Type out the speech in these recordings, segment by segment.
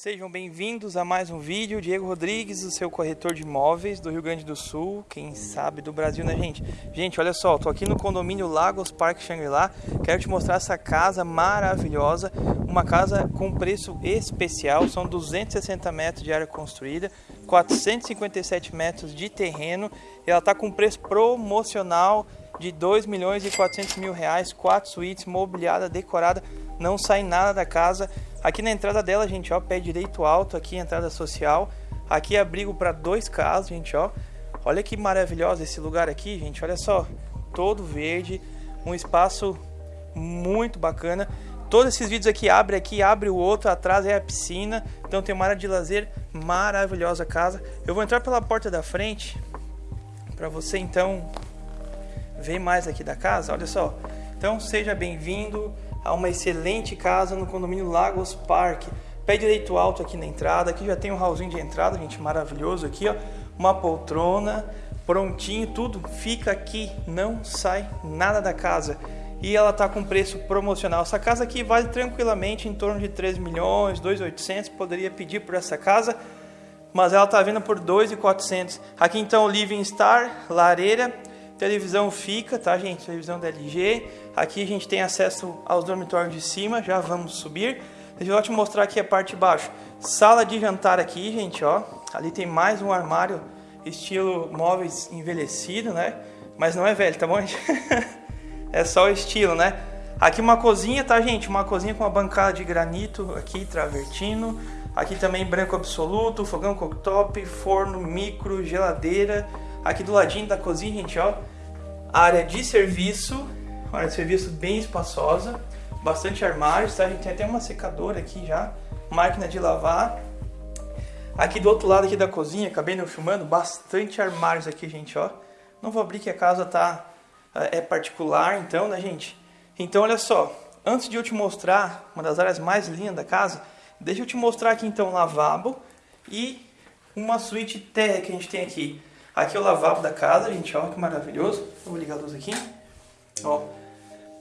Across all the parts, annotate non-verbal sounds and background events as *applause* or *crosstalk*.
Sejam bem-vindos a mais um vídeo. Diego Rodrigues, o seu corretor de imóveis do Rio Grande do Sul, quem sabe do Brasil, né, gente? Gente, olha só, tô aqui no condomínio Lagos Parque Shangri-La. Quero te mostrar essa casa maravilhosa, uma casa com preço especial. São 260 metros de área construída, 457 metros de terreno. Ela tá com preço promocional de 2 milhões e 400 mil reais, quatro suítes, mobiliada, decorada, não sai nada da casa. Aqui na entrada dela, gente, ó, pé direito alto, aqui entrada social. Aqui abrigo para dois carros, gente, ó. Olha que maravilhoso esse lugar aqui, gente. Olha só, todo verde, um espaço muito bacana. Todos esses vídeos aqui abre aqui, abre o outro, atrás é a piscina. Então tem uma área de lazer maravilhosa casa. Eu vou entrar pela porta da frente para você então ver mais aqui da casa. Olha só. Então seja bem-vindo a uma excelente casa no condomínio Lagos Park. Pé direito alto aqui na entrada, aqui já tem um hallzinho de entrada, gente, maravilhoso aqui, ó. Uma poltrona, prontinho, tudo fica aqui, não sai nada da casa. E ela tá com preço promocional. Essa casa aqui vale tranquilamente em torno de 3 milhões, 2.800, poderia pedir por essa casa, mas ela tá vindo por 2.400. Aqui então o Living Star, lareira, televisão fica, tá gente? Televisão da LG. Aqui a gente tem acesso aos dormitórios de cima, já vamos subir. Deixa eu te mostrar aqui a parte de baixo. Sala de jantar aqui, gente, ó. Ali tem mais um armário estilo móveis envelhecido, né? Mas não é velho, tá bom? *laughs* é só o estilo, né? Aqui uma cozinha, tá, gente? Uma cozinha com uma bancada de granito aqui, travertino. Aqui também branco absoluto, fogão cooktop, forno, micro, geladeira. Aqui do ladinho da cozinha, gente, ó, área de serviço, área de serviço bem espaçosa, bastante armários, tá? A gente tem até uma secadora aqui já, máquina de lavar. Aqui do outro lado aqui da cozinha, acabei não filmando, bastante armários aqui, gente, ó. Não vou abrir que a casa tá é particular, então, né, gente? Então, olha só, antes de eu te mostrar uma das áreas mais lindas da casa, deixa eu te mostrar aqui então o lavabo e uma suíte terra que a gente tem aqui. Aqui é o lavabo da casa, gente, olha que maravilhoso. Eu vou ligar a luz aqui. Ó,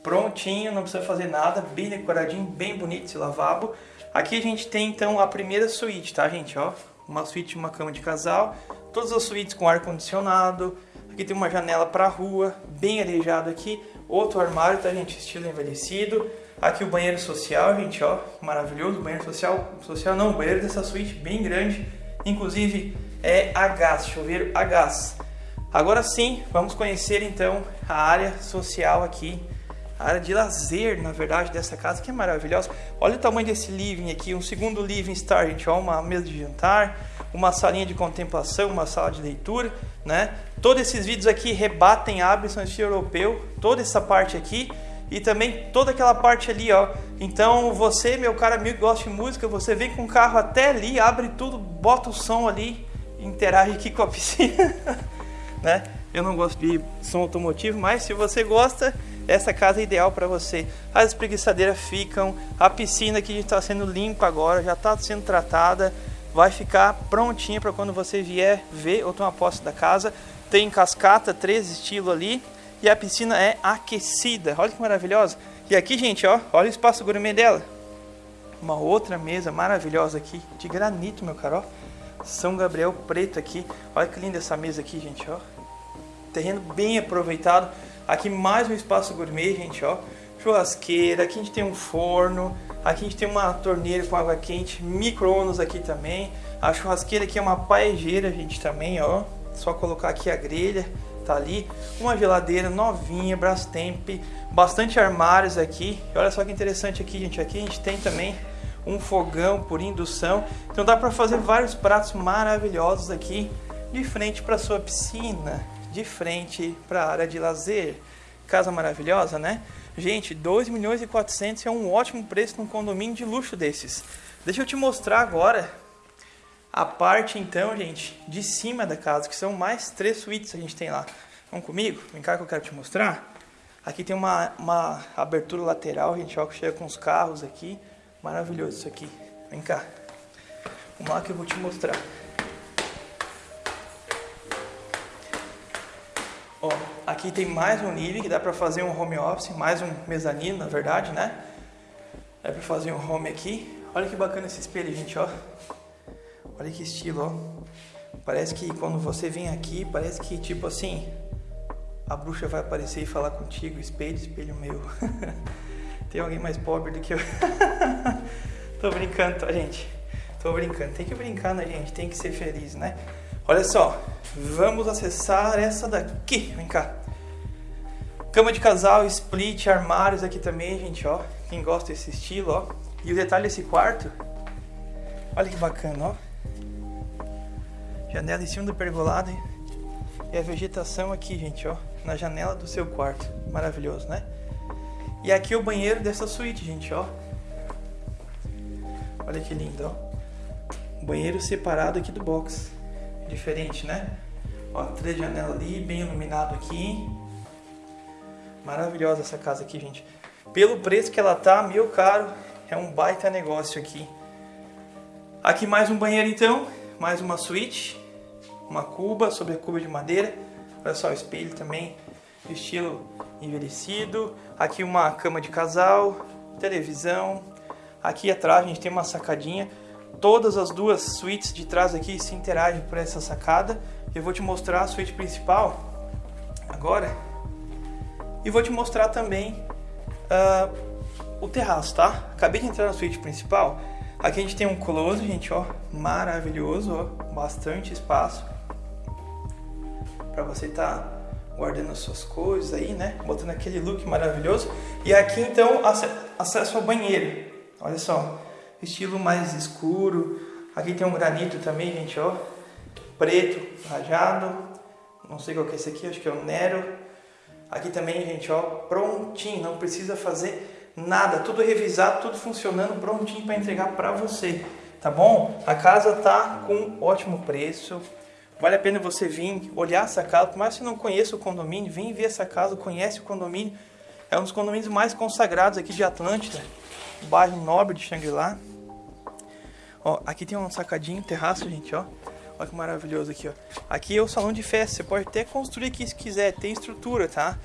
prontinho, não precisa fazer nada, bem decoradinho, bem bonito esse lavabo. Aqui a gente tem então a primeira suíte, tá, gente, ó? Uma suíte uma cama de casal, todas as suítes com ar condicionado. Aqui tem uma janela para rua, bem arejado aqui. Outro armário, tá, gente, estilo envelhecido. Aqui o banheiro social, gente, ó, maravilhoso. Banheiro social, social não, banheiro dessa suíte bem grande. Inclusive, é a gás, chuveiro a gás. Agora sim, vamos conhecer então a área social aqui, a área de lazer, na verdade, dessa casa que é maravilhosa. Olha o tamanho desse living aqui, um segundo living star, gente, ó, uma mesa de jantar, uma salinha de contemplação, uma sala de leitura, né? Todos esses vídeos aqui rebatem Abson estilo europeu, toda essa parte aqui e também toda aquela parte ali, ó. Então você, meu cara amigo gosta de música, você vem com o carro até ali, abre tudo, bota o som ali interage aqui com a piscina, *laughs* né? Eu não gosto de som automotivo, mas se você gosta, essa casa é ideal para você. As espreguiçadeiras ficam, a piscina que está sendo limpa agora, já está sendo tratada, vai ficar prontinha para quando você vier ver ou tomar posse da casa. Tem cascata, três estilos ali, e a piscina é aquecida. Olha que maravilhosa. E aqui, gente, ó, olha o espaço gourmet dela. Uma outra mesa maravilhosa aqui, de granito, meu caro. São Gabriel preto aqui. Olha que linda essa mesa aqui, gente, ó. Terreno bem aproveitado. Aqui mais um espaço gourmet, gente, ó. Churrasqueira, aqui a gente tem um forno, aqui a gente tem uma torneira com água quente, micro-ondas aqui também. A churrasqueira aqui é uma paejeira, gente, também, ó. Só colocar aqui a grelha, tá ali. Uma geladeira novinha, Brastemp, bastante armários aqui. E olha só que interessante aqui, gente. Aqui a gente tem também um fogão por indução. Então dá para fazer vários pratos maravilhosos aqui de frente para sua piscina, de frente para a área de lazer. Casa maravilhosa, né? Gente, 2 milhões e 400 é um ótimo preço num condomínio de luxo desses. Deixa eu te mostrar agora a parte então, gente, de cima da casa, que são mais três suítes a gente tem lá. Vamos comigo? Vem cá que eu quero te mostrar. Aqui tem uma, uma abertura lateral, gente, ó, que chega com os carros aqui. Maravilhoso isso aqui. Vem cá. Vamos lá que eu vou te mostrar. Ó, aqui tem mais um nível que dá para fazer um home office, mais um mezanino, na verdade, né? Dá para fazer um home aqui. Olha que bacana esse espelho, gente, ó. Olha que estilo, ó. Parece que quando você vem aqui, parece que tipo assim, a bruxa vai aparecer e falar contigo, espelho, espelho meu. *laughs* Tem alguém mais pobre do que eu. *laughs* Tô brincando, tá, gente? Tô brincando. Tem que brincar, né, gente? Tem que ser feliz, né? Olha só, vamos acessar essa daqui. Vem cá. Cama de casal, split, armários aqui também, gente, ó. Quem gosta desse estilo, ó. E o detalhe desse quarto, olha que bacana, ó. Janela em cima do pergolado e a vegetação aqui, gente, ó. Na janela do seu quarto. Maravilhoso, né? E aqui o banheiro dessa suíte, gente, ó. Olha que lindo, ó. Banheiro separado aqui do box. Diferente, né? Ó, três janelas ali, bem iluminado aqui. Maravilhosa essa casa aqui, gente. Pelo preço que ela tá, meu caro, é um baita negócio aqui. Aqui mais um banheiro então, mais uma suíte, uma cuba sobre a cuba de madeira. Olha só o espelho também, estilo envelhecido. Aqui uma cama de casal, televisão. Aqui atrás a gente tem uma sacadinha. Todas as duas suítes de trás aqui se interagem por essa sacada. Eu vou te mostrar a suíte principal agora. E vou te mostrar também uh, o terraço, tá? Acabei de entrar na suíte principal. Aqui a gente tem um close, gente, ó, maravilhoso, ó, bastante espaço para você estar tá guardando as suas coisas aí, né? Botando aquele look maravilhoso. E aqui então acesso ao banheiro. Olha só, estilo mais escuro. Aqui tem um granito também, gente, ó, preto, rajado. Não sei qual que é esse aqui, acho que é o Nero. Aqui também, gente, ó, prontinho, não precisa fazer nada, tudo revisado, tudo funcionando, prontinho para entregar para você, tá bom? A casa tá com ótimo preço, vale a pena você vir olhar essa casa, por mais que você não conheça o condomínio, vem ver essa casa, conhece o condomínio, é um dos condomínios mais consagrados aqui de Atlântida, bairro nobre de Xangri-Lá. Ó, aqui tem um sacadinho, terraço, gente, ó. Olha que maravilhoso aqui, ó. Aqui é o salão de festa, você pode até construir aqui se quiser, tem estrutura, tá?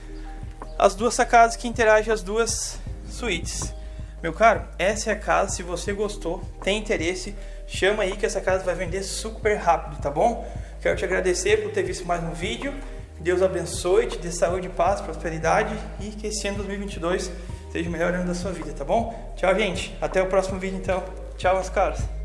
As duas sacadas que interagem as duas suítes. Meu caro, essa é a casa, se você gostou, tem interesse, chama aí que essa casa vai vender super rápido, tá bom? Quero te agradecer por ter visto mais um vídeo. Deus abençoe, te dê saúde, paz, prosperidade e que esse ano 2022 seja o melhor ano da sua vida, tá bom? Tchau, gente. Até o próximo vídeo, então. Tchau, meus caros.